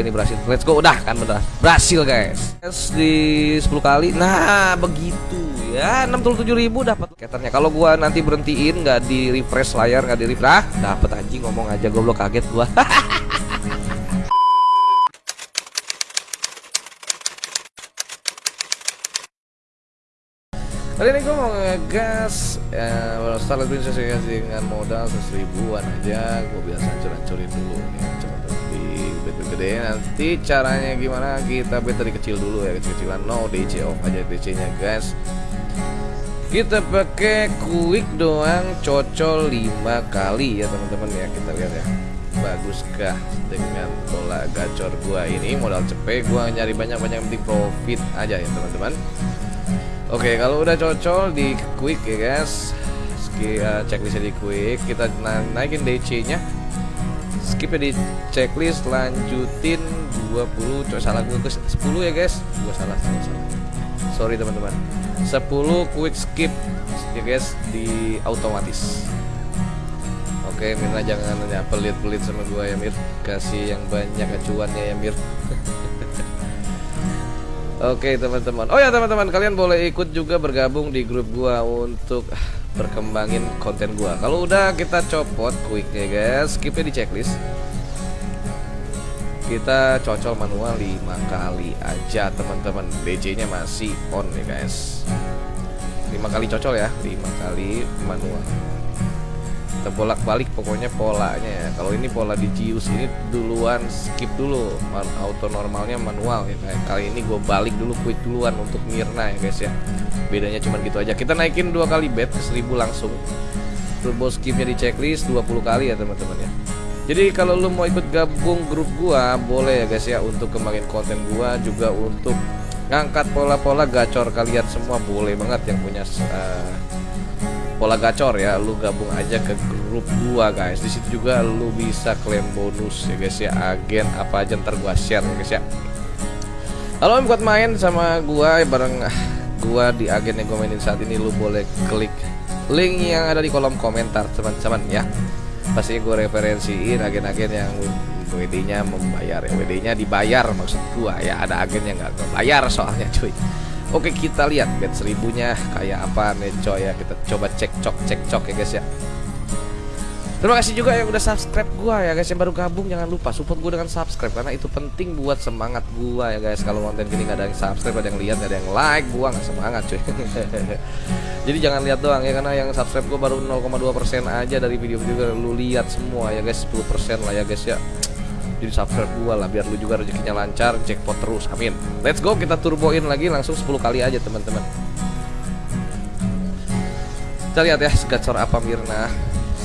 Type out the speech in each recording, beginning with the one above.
ini berhasil let's go. Udah kan bener. Berhasil guys. Yes, di 10 kali. Nah begitu ya. 67.000 dapat. Keternya kalau gua nanti berhentiin nggak di refresh layar nggak di refresh ah dapat anjing. Ngomong aja goblok kaget gua. Kali ini gue mau ngegas ya, Starlight Princess ya, dengan modal 100 ribuan aja. Gue biasa hancur-hancurin dulu nih gede. Nanti caranya gimana? Kita bet dari kecil dulu ya Kecil-kecilan. No DC off aja DC nya guys. Kita pakai quick doang cocol 5 kali ya teman-teman ya. Kita lihat ya. Baguskah dengan pola gacor gua ini? Modal cepet gua nyari banyak-banyak penting profit aja ya teman-teman. Oke, kalau udah cocol di quick ya guys. Ski, uh, checklistnya di quick, kita na naikin DC-nya. Skip di checklist, lanjutin 20. Coba salah gue ke 10 ya guys. Gue salah, salah, salah. Sorry teman-teman. 10 quick skip ya guys di otomatis. Oke, Mirna jangan nanya pelit-pelit sama gue ya Mir. Kasih yang banyak acuannya ya Mir. Oke teman-teman Oh ya teman-teman kalian boleh ikut juga bergabung di grup gua untuk berkembangin konten gua. Kalau udah kita copot quick ya guys Skipnya di checklist. Kita cocol manual 5 kali aja teman-teman. DC nya masih on ya guys. 5 kali cocol ya 5 kali manual kita bolak-balik pokoknya polanya ya. Kalau ini pola di Gius ini duluan skip dulu. Man, auto normalnya manual ya kayak kali ini gue balik dulu quick duluan untuk Mirna ya guys ya. Bedanya cuma gitu aja. Kita naikin dua kali bet ke 1000 langsung. Turbo skipnya di checklist 20 kali ya teman-teman ya. Jadi kalau lu mau ikut gabung grup gua boleh ya guys ya untuk kembangin konten gua juga untuk ngangkat pola-pola gacor kalian semua. Boleh banget yang punya uh, pola gacor ya lu gabung aja ke grup gua guys. Di situ juga lu bisa klaim bonus ya guys ya. Agen apa aja ntar gua share ya guys ya. Kalau buat main sama gua ya bareng gua di agen yang gua mainin saat ini. Lu boleh klik link yang ada di kolom komentar teman-teman ya. Pasti gue referensiin agen-agen yang WD-nya membayar ya. WD-nya dibayar maksud gua ya. Ada agen yang nggak bayar soalnya cuy Oke kita lihat bet seribunya. Kayak apa nih coy ya. Kita coba cek cok cek cok ya guys ya. Terima kasih juga yang udah subscribe gua ya guys yang baru gabung. Jangan lupa support gua dengan subscribe karena itu penting buat semangat gua ya guys. Kalau konten gini nggak ada yang subscribe ada yang lihat ada yang like gua nggak semangat cuy. Jadi jangan lihat doang ya karena yang subscribe gua baru 0,2% aja dari video-video lu lihat semua ya guys. 10% lah ya guys ya jadi subscribe gua lah biar lu juga rezekinya lancar jackpot terus amin. Let's go kita turboin lagi langsung 10 kali aja teman-teman. Kita lihat ya gacor apa Mirna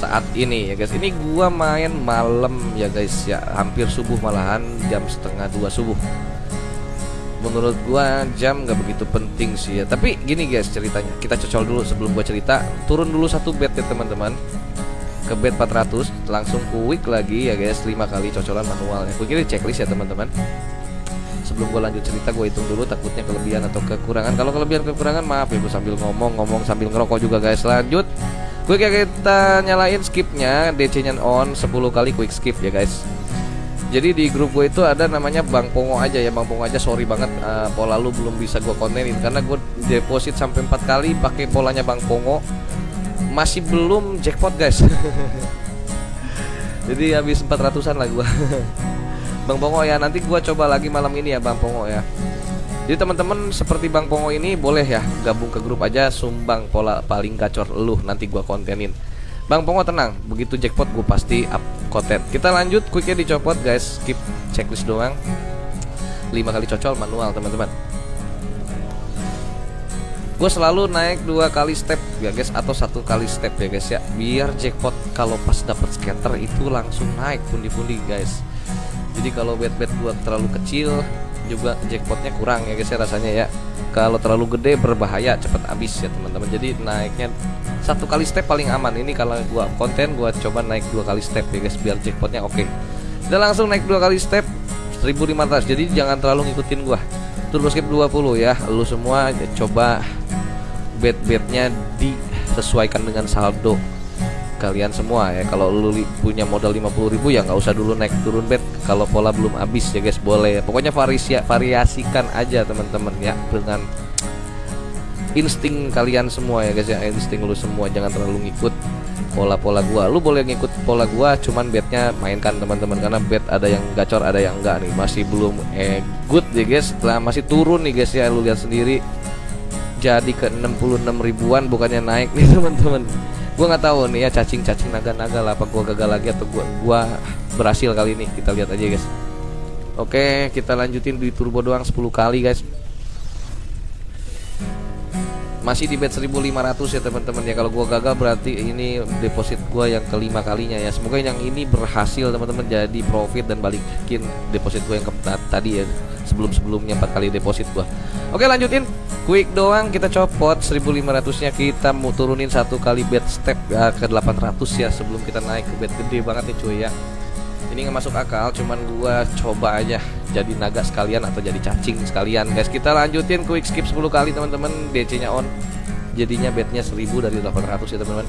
saat ini ya guys. Ini gua main malam ya guys ya. Hampir subuh malahan jam setengah dua subuh. Menurut gua jam nggak begitu penting sih ya. Tapi gini guys ceritanya. Kita cocol dulu sebelum gua cerita. Turun dulu satu bed ya teman-teman ke bed 400 langsung quick lagi ya guys 5 kali cocolan manualnya. Gue kira checklist ya teman-teman. Sebelum gue lanjut cerita gue hitung dulu takutnya kelebihan atau kekurangan. Kalau kelebihan kekurangan maaf ya gue sambil ngomong ngomong sambil ngerokok juga guys. Lanjut. Gue kayak kita nyalain skipnya DC nya on 10 kali quick skip ya guys. Jadi di grup gue itu ada namanya Bang Pongo aja ya. Bang Pongo aja sorry banget uh, pola lu belum bisa gue kontenin. Karena gue deposit sampai 4 kali pakai polanya Bang Pongo masih belum jackpot guys. Jadi habis 400an lah gua. Bang Pongo ya nanti gua coba lagi malam ini ya Bang Pongo ya. Jadi teman-teman seperti Bang Pongo ini boleh ya gabung ke grup aja sumbang pola paling gacor lu nanti gua kontenin. Bang Pongo tenang begitu jackpot gua pasti up konten. Kita lanjut quicknya dicopot guys. Skip checklist doang. 5 kali cocol manual teman-teman gue selalu naik dua kali step ya guys atau satu kali step ya guys ya. Biar jackpot kalau pas dapat scatter itu langsung naik pundi-pundi guys. Jadi kalau bet bet gue terlalu kecil juga jackpotnya kurang ya guys ya rasanya ya. Kalau terlalu gede berbahaya cepet habis ya teman-teman. Jadi naiknya satu kali step paling aman. Ini kalau gua konten gua coba naik dua kali step ya guys biar jackpotnya oke. Okay. dan langsung naik dua kali step 1500 jadi jangan terlalu ngikutin gua. Turbo skip 20 ya. Lu semua coba bet-betnya disesuaikan dengan saldo kalian semua ya. Kalau lu punya modal 50.000 ya nggak usah dulu naik turun bet kalau pola belum habis ya guys boleh. Pokoknya variasi variasikan aja teman-teman ya dengan insting kalian semua ya guys ya insting lu semua. Jangan terlalu ngikut pola-pola gua. Lu boleh ngikut pola gua cuman bednya mainkan teman-teman karena bed ada yang gacor ada yang enggak nih. Masih belum eh good ya guys. Setelah masih turun nih guys ya lu lihat sendiri jadi ke 66 ribuan bukannya naik nih teman-teman. Gua nggak tahu nih ya cacing-cacing naga-naga lah apa gua gagal lagi atau gua gua berhasil kali ini. Kita lihat aja guys. Oke kita lanjutin di turbo doang 10 kali guys. Masih di bet 1500 ya teman-teman. Ya kalau gua gagal berarti ini deposit gua yang kelima kalinya ya. Semoga yang ini berhasil teman-teman jadi profit dan balikin deposit gua yang ke tadi ya sebelum-sebelumnya empat kali deposit gua. Oke lanjutin quick doang kita copot. 1500 nya kita mau turunin satu kali bet step ya, ke 800 ya sebelum kita naik ke bet gede banget nih cuy ya. Ini nggak masuk akal cuman gua coba aja jadi naga sekalian atau jadi cacing sekalian. Guys kita lanjutin quick skip 10 kali teman-teman. DC nya on. Jadinya bednya 1000 dari 800 ya teman-teman.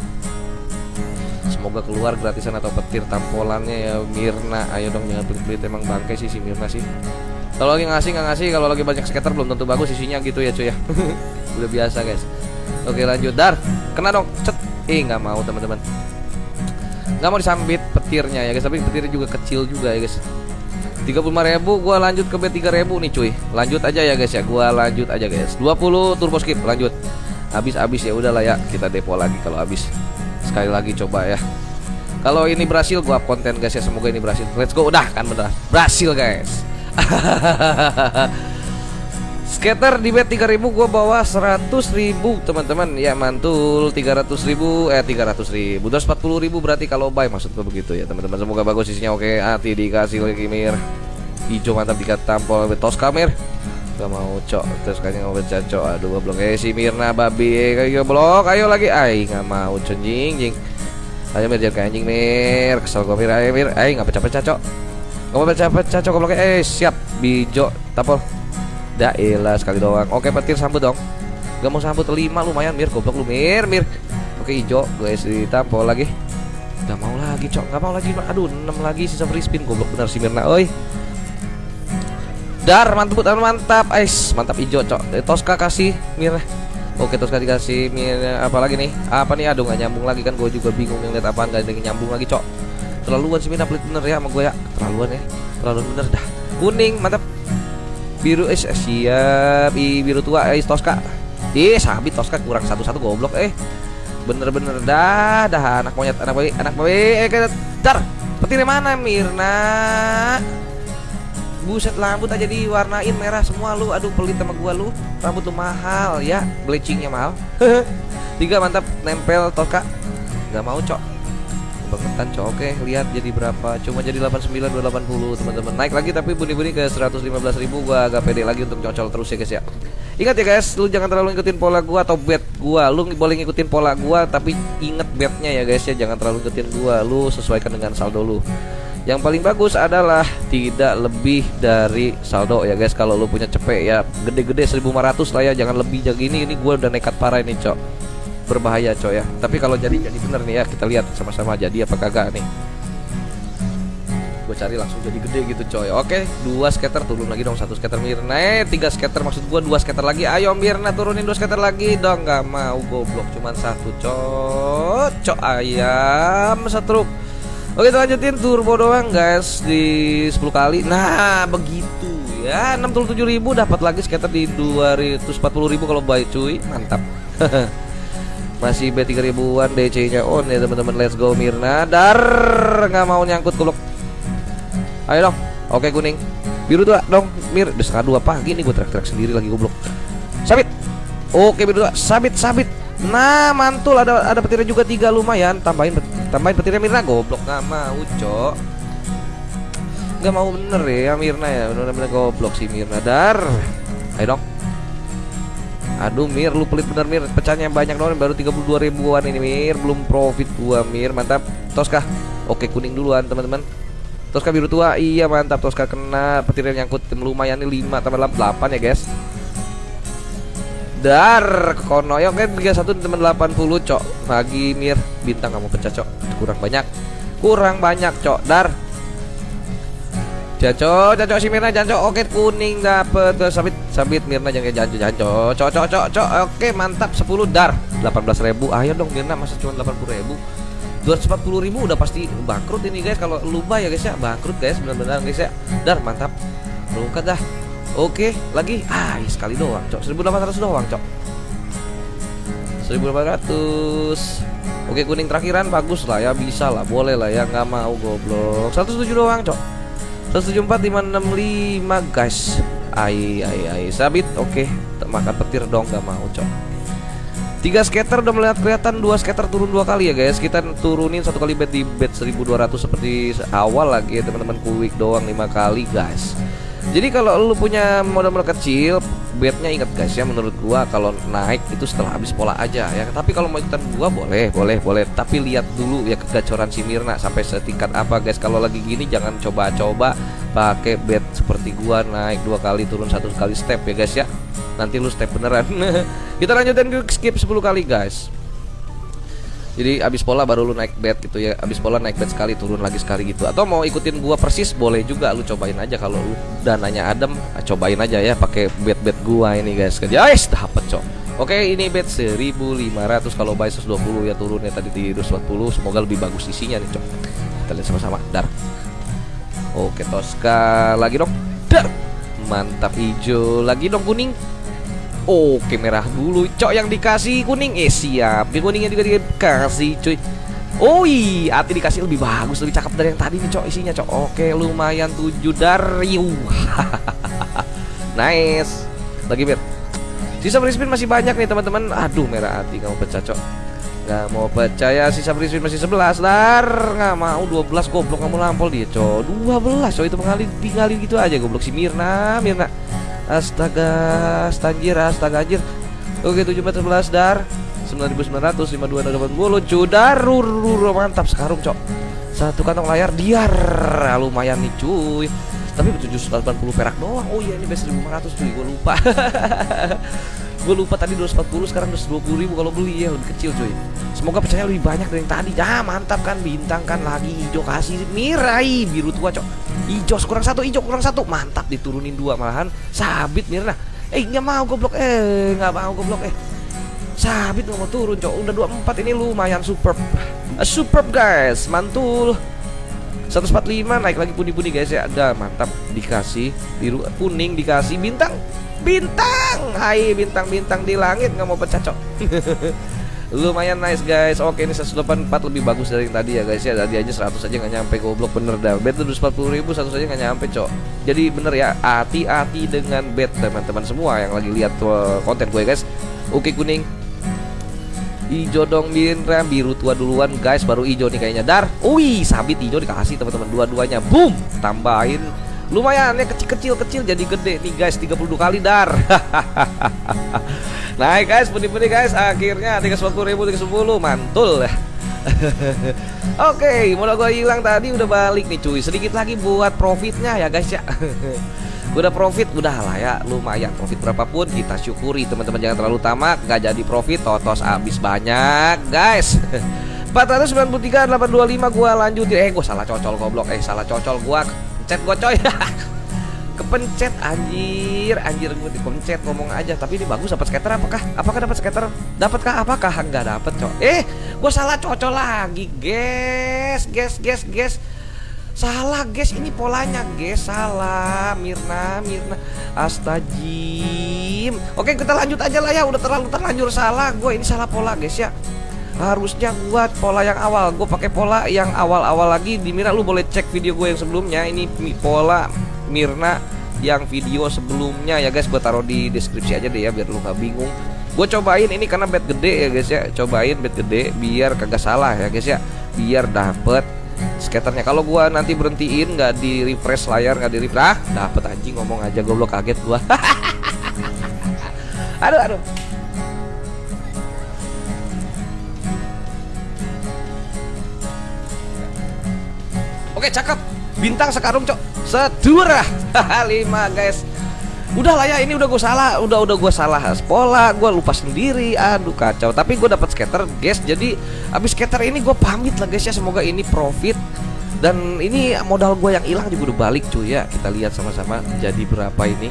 Semoga keluar gratisan atau petir tampolannya ya Mirna. Ayo dong jangan pelit-pelit emang bangke sih si Mirna sih kalau lagi ngasih nggak ngasih. Kalau lagi banyak skater belum tentu bagus isinya gitu ya cuy ya. Udah biasa guys. Oke lanjut. Dar kena dong. Cet. Eh nggak mau teman-teman. Nggak mau disambit petirnya ya guys. Tapi petirnya juga kecil juga ya guys. 35 ribu gua lanjut ke B3000 nih cuy. Lanjut aja ya guys ya. Gua lanjut aja guys. 20 turbo skip lanjut. Habis-habis ya udahlah ya. Kita depo lagi kalau habis. Sekali lagi coba ya. Kalau ini berhasil gua konten guys ya. Semoga ini berhasil. Let's go. Udah kan bener berhasil guys Skater di bet 3000 gua bawa 100 ribu teman-teman. Ya mantul. 300 ribu eh 300 ribu. 240 ribu berarti kalau buy maksud gua begitu ya teman-teman. Semoga bagus isinya. Oke hati dikasih lagi mir hijau mantap dikat tampol betos kamir gak mau cok. Terus kayaknya mau baca cok aduh belum eh si Mirna babi. Eh, ayo blok. Ayo lagi. Ay nggak mau cenjing jing ayo mir jangan anjing mir. Kesel gua mir. Ayo mir. Ay nggak pecah-pecah cok nggak pecah-pecah cok blok eh siap. Bijo tampol Daelah sekali doang. Oke petir sambut dong. Gak mau sambut lima lumayan Mir. Goblok lu Mir Mir. Oke hijau guys ditampol lagi. Gak mau lagi cok. Gak mau lagi Aduh 6 lagi sisa free spin. Goblok bener si Mirna. Oi. Dar mantap mantap mantap. Ais mantap hijau cok. Eh, Tosca kasih Mir. Oke Tosca dikasih Mir. Apa lagi nih? Apa nih? Aduh gak nyambung lagi kan? Gue juga bingung ngeliat apaan Gak ada nyambung lagi cok Terlaluan sih pelit bener ya sama gue ya. Terlaluan ya. Terlaluan bener dah. Kuning mantap. Biru eh siap. I biru tua eh Tosca. Ih sabit Tosca kurang satu satu goblok eh. Bener-bener dah dah. Anak monyet anak bayi anak bayi eh dar petirnya mana Mirna? Buset rambut aja diwarnain merah semua lu. Aduh pelit sama gua lu. Rambut tuh mahal ya. Bleachingnya mahal. Tiga mantap. Nempel Tosca. Nggak mau cok cok oke lihat jadi berapa. Cuma jadi 89 280 teman-teman. Naik lagi tapi bunyi-bunyi ke 115 ribu gua agak pede lagi untuk cocol terus ya guys ya. Ingat ya guys lu jangan terlalu ngikutin pola gua atau bet gua. Lu boleh ngikutin pola gua tapi inget betnya ya guys ya. Jangan terlalu ngikutin gua lu sesuaikan dengan saldo lu. Yang paling bagus adalah tidak lebih dari saldo ya guys kalau lu punya cepet ya. Gede-gede 1500 lah ya jangan lebih. Jadi ini ini gua udah nekat parah ini cok berbahaya coy ya. Tapi kalau jadi jadi bener nih ya kita lihat sama-sama jadi apa kagak nih. Gue cari langsung jadi gede gitu coy. Oke dua skater turun lagi dong satu skater Mirna. Eh tiga skater maksud gue dua skater lagi. Ayo Mirna turunin dua skater lagi dong. Nggak mau goblok cuman satu cocok. Ayam satu Oke kita lanjutin turbo doang guys di 10 kali. Nah begitu ya. 67 ribu dapat lagi skater di 240 ribu kalau buy cuy. Mantap Masih B 3000an DC-nya on ya teman-teman. Let's go Mirna. Dar nggak mau nyangkut kuluk. Ayo dong. Oke kuning. Biru dua dong. Mir, udah setengah dua pagi nih gue teriak-teriak sendiri lagi goblok. Sabit. Oke biru dua. Sabit, sabit. Nah, mantul ada ada petirnya juga tiga lumayan. Tambahin tambahin petirnya Mirna goblok nggak mau, Cok. Nggak mau bener ya Mirna ya. Bener-bener goblok si Mirna. Dar. Ayo dong. Aduh Mir lu pelit bener Mir. Pecahnya banyak dong baru 32 ribuan ini Mir. Belum profit gua Mir. Mantap. Toska Oke kuning duluan teman-teman. Toska biru tua? Iya mantap. Toska kena. Petir yang nyangkut Lumayan nih 5 tambah 8 ya guys. Dar Kono. Ya oke 31 teman 80 cok. Pagi Mir. Bintang kamu pecah cok. Kurang banyak. Kurang banyak cok. Dar Janco, Janco si Mirna, Janco, oke kuning dapet. Tuh sabit, sabit Mirna jangan Janco, Janco, cok, cok, cok, oke mantap. 10 dar, 18 ribu, ayo dong Mirna masa cuma 80 ribu, 240 ribu udah pasti bangkrut ini guys. Kalau lupa ya guys ya. Bangkrut guys benar-benar guys ya, dar mantap, rungkat dah, oke lagi, ah iya, sekali doang cok, 1800 doang cok, 1800 Oke kuning terakhiran. Bagus lah ya bisa lah. Boleh lah ya. Nggak mau goblok. 107 doang cok 174565 guys. Ai ai ai. Sabit oke. Okay. makan petir dong gak mau cok. Tiga skater udah melihat kelihatan dua skater turun dua kali ya guys. Kita turunin satu kali bed di bed 1200 seperti awal lagi ya teman-teman. Quick doang lima kali guys. Jadi kalau lu punya modal-modal kecil bednya ingat guys ya menurut gua kalau naik itu setelah habis pola aja ya. Tapi kalau mau ikutan gua boleh boleh boleh. Tapi lihat dulu ya kegacoran si Mirna sampai setingkat apa guys. Kalau lagi gini jangan coba-coba pakai bed seperti gua naik dua kali turun satu kali step ya guys ya. Nanti lu step beneran. Kita lanjutin skip 10 kali guys jadi abis pola baru lu naik bed gitu ya. Abis pola naik bed sekali turun lagi sekali gitu. Atau mau ikutin gua persis boleh juga lu cobain aja kalau lu dananya adem ah, cobain aja ya pakai bed bed gua ini guys. Guys dapet cok. Oke ini bed 1500 kalau buy 120 ya turunnya tadi di 240 semoga lebih bagus isinya nih cok. Kita lihat sama-sama dar. Oke Tosca lagi dong. Dar. Mantap hijau. Lagi dong kuning Oke merah dulu. Cok yang dikasih kuning. Eh siap. Di kuningnya juga dikasih cuy. Oh iya. Hati dikasih lebih bagus Lebih cakep dari yang tadi nih cok isinya cok. Oke lumayan 7 dari Nice. Lagi bet Sisa free masih banyak nih teman-teman. Aduh merah hati. Kamu pecah cok. Gak mau percaya sisa free masih 11 Dar. Gak mau. 12 goblok. Kamu lampol dia cok. 12 cok. Itu mengalir tinggalin gitu aja goblok si Mirna. Mirna Astaga, stanjir, astaga anjir. Oke, 711 dar. 9900 5280 cudar mantap sekarang cok. Satu kantong layar diar lumayan nih cuy. Tapi 780 perak doang. Oh iya ini best 1500 cuy. Gue lupa gue lupa tadi 240 sekarang 220 ribu kalau beli. Ya lebih kecil cuy semoga percaya lebih banyak dari yang tadi. Ah mantap kan? Bintang kan lagi hijau kasih mirai. Biru tua cok. Hijau kurang satu hijau kurang satu. Mantap diturunin dua malahan. Sabit Mirna eh nggak mau goblok. Eh nggak mau goblok. Eh sabit nggak mau turun cok. Udah dua empat ini lumayan superb. Uh, superb guys. Mantul. 145 naik lagi puni-puni guys ya. Ada mantap. Dikasih biru kuning dikasih bintang bintang. Hai bintang-bintang di langit nggak mau pecah cok. Lumayan nice guys. Oke ini 184 lebih bagus dari yang tadi ya guys ya. Tadi aja 100 aja nggak nyampe goblok bener dah. Bet 240 ribu 100 aja nggak nyampe cok. Jadi bener ya hati-hati dengan bet teman-teman semua yang lagi lihat konten gue guys. Oke kuning. Hijau dong Mirna biru tua duluan guys. Baru hijau nih kayaknya. Dar. Wih sabit hijau dikasih teman-teman. Dua-duanya. Boom. Tambahin lumayan ya kecil-kecil kecil jadi gede nih guys 32 kali dar Naik guys, putih-putih guys. Akhirnya 310 ribu 310 mantul. Oke, okay, modal gue hilang tadi udah balik nih cuy. Sedikit lagi buat profitnya ya guys ya. udah profit udah lah ya lumayan profit berapapun kita syukuri teman-teman jangan terlalu tamak gak jadi profit totos habis banyak guys 493 825 gua lanjutin eh gua salah cocol goblok eh salah cocol gua chat gua coy. Kepencet anjir. Anjir gue dipencet ngomong aja. Tapi ini bagus dapat skater apakah? Apakah dapat skater? Dapatkah? Apakah? Enggak dapat cok eh gue salah cocok lagi. Guys guys guys guys salah guys ini polanya guys salah Mirna Mirna. Astajim oke kita lanjut aja lah ya. Udah terlalu terlanjur salah. Gue ini salah pola guys ya harusnya buat pola yang awal. Gue pakai pola yang awal-awal lagi. Di Mirna lu boleh cek video gue yang sebelumnya. Ini pola Mirna yang video sebelumnya. Ya guys gue taruh di deskripsi aja deh ya biar lu gak bingung. Gue cobain ini karena bed gede ya guys ya. Cobain bed gede biar kagak salah ya guys ya. Biar dapet skaternya. Kalau gue nanti berhentiin nggak di refresh layar nggak di refresh. Ah dapet anjing ngomong aja gue belum kaget gue aduh aduh Oke cakep. Bintang sekarung cok. Sedura Lima guys. Udah lah ya ini udah gue salah. Udah udah gue salah Pola gue lupa sendiri. Aduh kacau. Tapi gue dapat skater guys. Jadi abis skater ini gue pamit lah guys ya. Semoga ini profit. Dan ini modal gue yang hilang juga udah balik cuy ya. Kita lihat sama-sama jadi berapa ini.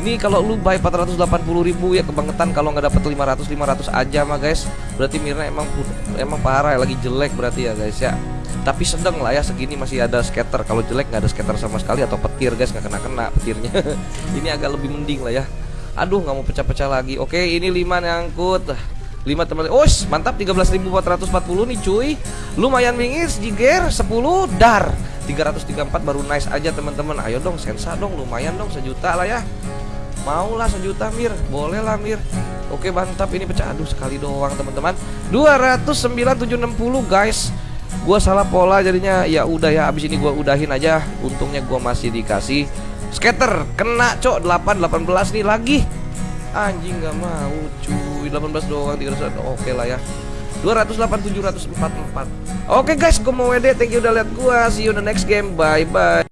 Ini kalau lu buy 480 ribu ya kebangetan. Kalau nggak dapet 500 500 aja mah guys. Berarti Mirna emang emang parah lagi jelek berarti ya guys ya tapi sedang lah ya segini masih ada scatter kalau jelek nggak ada scatter sama sekali atau petir guys nggak kena kena petirnya. Ini agak lebih mending lah ya. Aduh nggak mau pecah-pecah lagi. Oke ini 5 nyangkut. 5 teman oh mantap 13.440 nih cuy. Lumayan bingis jiger 10 dar. 334 baru nice aja teman-teman. Ayo dong sensa dong lumayan dong sejuta lah ya. Mau lah sejuta Mir. Boleh lah Mir. Oke mantap ini pecah. Aduh sekali doang teman-teman. 209.760 guys Gua salah pola jadinya. Ya udah ya abis ini gua udahin aja. Untungnya gua masih dikasih Scatter Kena cok. 8 18 nih lagi. Anjing gak mau cuy. 18 doang 300 Oke lah ya. 208 744 Oke guys, gue mau WD, thank you udah lihat gua. See you in the next game. Bye bye.